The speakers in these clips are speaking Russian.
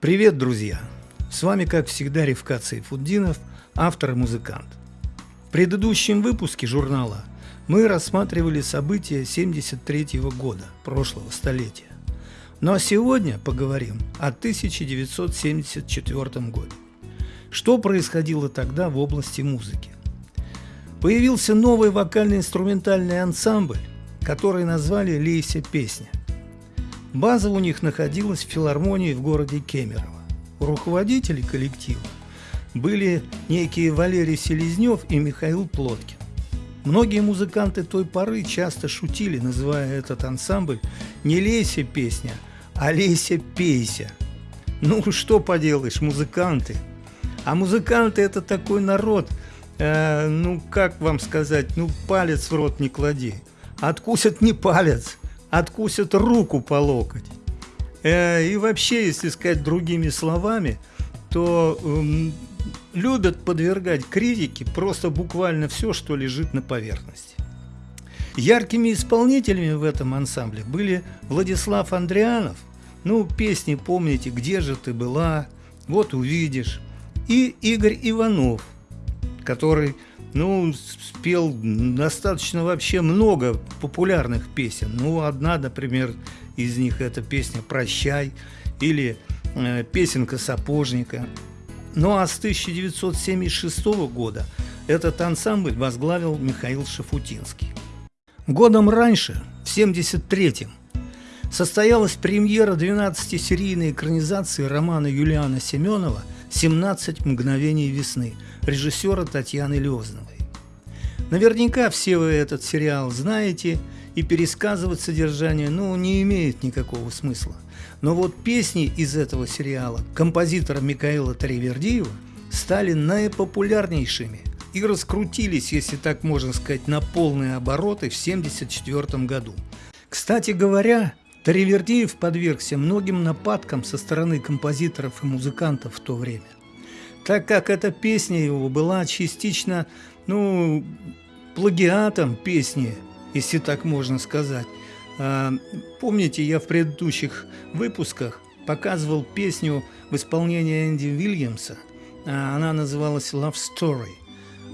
Привет, друзья! С вами, как всегда, Ревкат Сайфуддинов, автор и музыкант. В предыдущем выпуске журнала мы рассматривали события 73 года, прошлого столетия. Ну а сегодня поговорим о 1974 годе. Что происходило тогда в области музыки? Появился новый вокально-инструментальный ансамбль, который назвали «Лейся песня». База у них находилась в филармонии в городе Кемерово. Руководители коллектива были некие Валерий Селезнев и Михаил Плоткин. Многие музыканты той поры часто шутили, называя этот ансамбль не «Лейся песня», а «Лейся пейся». Ну, что поделаешь, музыканты. А музыканты – это такой народ, э, ну, как вам сказать, ну, палец в рот не клади. Откусят не палец, откусят руку по локоть. Э, и вообще, если сказать другими словами, то э, любят подвергать критике просто буквально все, что лежит на поверхности. Яркими исполнителями в этом ансамбле были Владислав Андрианов, ну, песни помните «Где же ты была?», «Вот увидишь», и Игорь Иванов, который ну, спел достаточно вообще много популярных песен. Ну, одна, например, из них это песня «Прощай» или э, песенка «Сапожника». Ну, а с 1976 года этот ансамбль возглавил Михаил Шафутинский. Годом раньше, в 1973-м, состоялась премьера 12-серийной экранизации романа Юлиана Семенова «17 мгновений весны» режиссера Татьяны Лезновой. Наверняка все вы этот сериал знаете, и пересказывать содержание ну, не имеет никакого смысла. Но вот песни из этого сериала композитора Микаэла Таривердиева стали наипопулярнейшими и раскрутились, если так можно сказать, на полные обороты в 1974 году. Кстати говоря, Таривердиев подвергся многим нападкам со стороны композиторов и музыкантов в то время так как эта песня его была частично, ну, плагиатом песни, если так можно сказать. А, помните, я в предыдущих выпусках показывал песню в исполнении Энди Уильямса. А, она называлась «Love Story».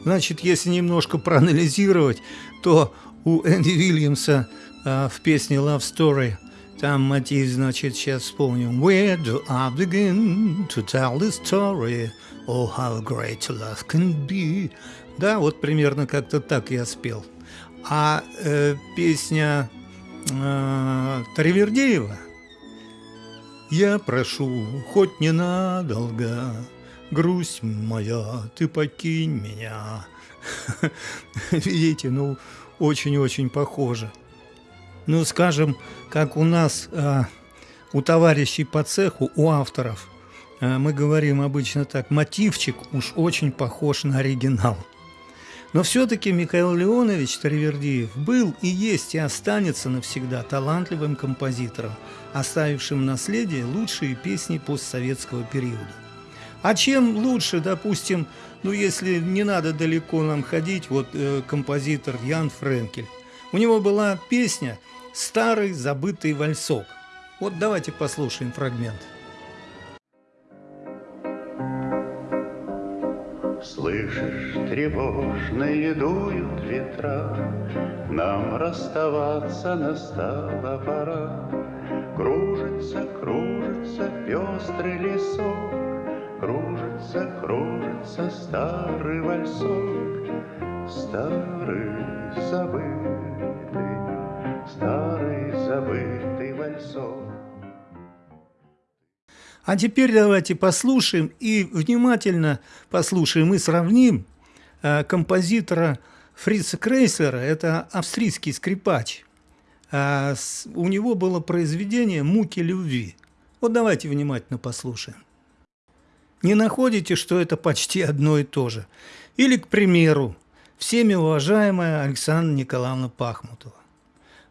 Значит, если немножко проанализировать, то у Энди Уильямса а, в песне «Love Story» там мотив, значит, сейчас вспомним. Where do I begin to tell this story? Oh, how great love can be. Да, вот примерно как-то так я спел. А э, песня э, Таривердеева «Я прошу, хоть ненадолго, грусть моя, ты покинь меня». Видите, ну, очень-очень похоже. Ну, скажем, как у нас, э, у товарищей по цеху, у авторов – Э, мы говорим обычно так, мотивчик уж очень похож на оригинал. Но все-таки Михаил Леонович Таривердиев был и есть и останется навсегда талантливым композитором, оставившим наследие лучшие песни постсоветского периода. А чем лучше, допустим, ну если не надо далеко нам ходить, вот э, композитор Ян Френкель. У него была песня «Старый забытый вальсок». Вот давайте послушаем фрагмент. Слышишь, тревожные дуют ветра, Нам расставаться настала пора. Кружится, кружится пестрый лесок, Кружится, кружится старый вальсок, Старый забытый, А теперь давайте послушаем и внимательно послушаем и сравним э, композитора Фрица Крейслера, это австрийский скрипач. А у него было произведение «Муки любви». Вот давайте внимательно послушаем. Не находите, что это почти одно и то же? Или, к примеру, всеми уважаемая Александра Николаевна Пахмутова.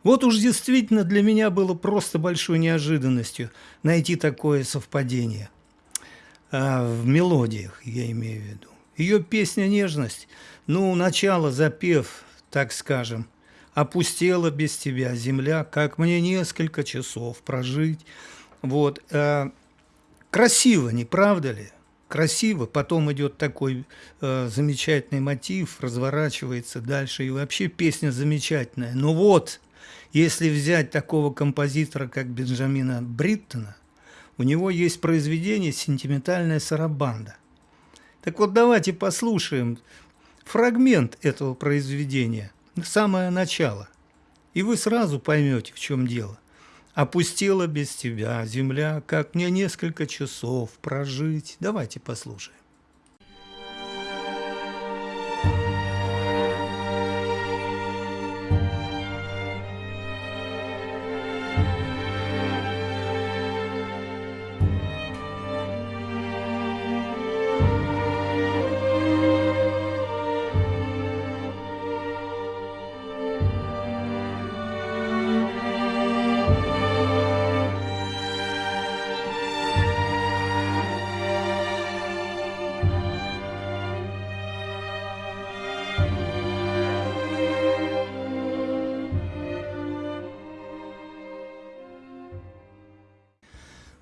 Вот уж действительно для меня было просто большой неожиданностью найти такое совпадение. А, в мелодиях, я имею в виду. Ее песня «Нежность», ну, начало, запев, так скажем, «Опустела без тебя земля, как мне несколько часов прожить». Вот. А, Красиво, не правда ли? Красиво, потом идет такой э, замечательный мотив, разворачивается дальше, и вообще песня замечательная. Но вот, если взять такого композитора, как Бенджамина Бриттона, у него есть произведение «Сентиментальная сарабанда». Так вот, давайте послушаем фрагмент этого произведения, самое начало, и вы сразу поймете, в чем дело. Опустила без тебя земля, как мне несколько часов прожить. Давайте послушаем.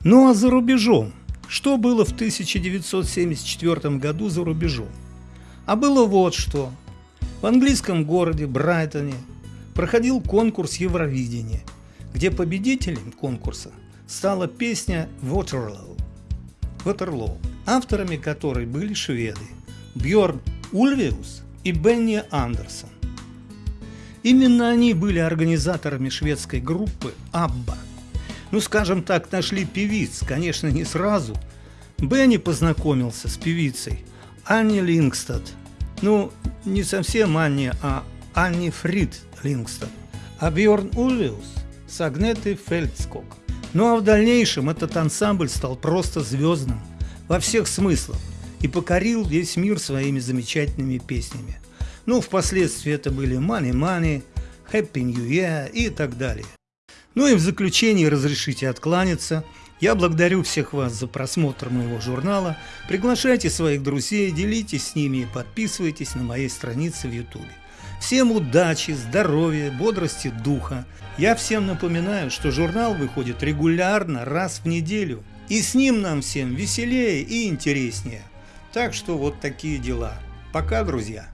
Ну а за рубежом? Что было в 1974 году за рубежом? А было вот что. В английском городе Брайтоне проходил конкурс Евровидения, где победителем конкурса стала песня Waterloo, Waterloo авторами которой были шведы Бьорн Ульвиус и Бенни Андерсон. Именно они были организаторами шведской группы «Абба», ну, скажем так, нашли певиц, конечно, не сразу. Бенни познакомился с певицей Анни Лингстад. Ну, не совсем Анни, а Анни Фрид Лингстад. А Бьорн Ульвиус с Агнетой Фельдскок. Ну а в дальнейшем этот ансамбль стал просто звездным во всех смыслах и покорил весь мир своими замечательными песнями. Ну, впоследствии это были Money Money, Happy New Year и так далее. Ну и в заключение разрешите откланяться. Я благодарю всех вас за просмотр моего журнала. Приглашайте своих друзей, делитесь с ними и подписывайтесь на моей странице в YouTube. Всем удачи, здоровья, бодрости духа. Я всем напоминаю, что журнал выходит регулярно раз в неделю. И с ним нам всем веселее и интереснее. Так что вот такие дела. Пока, друзья!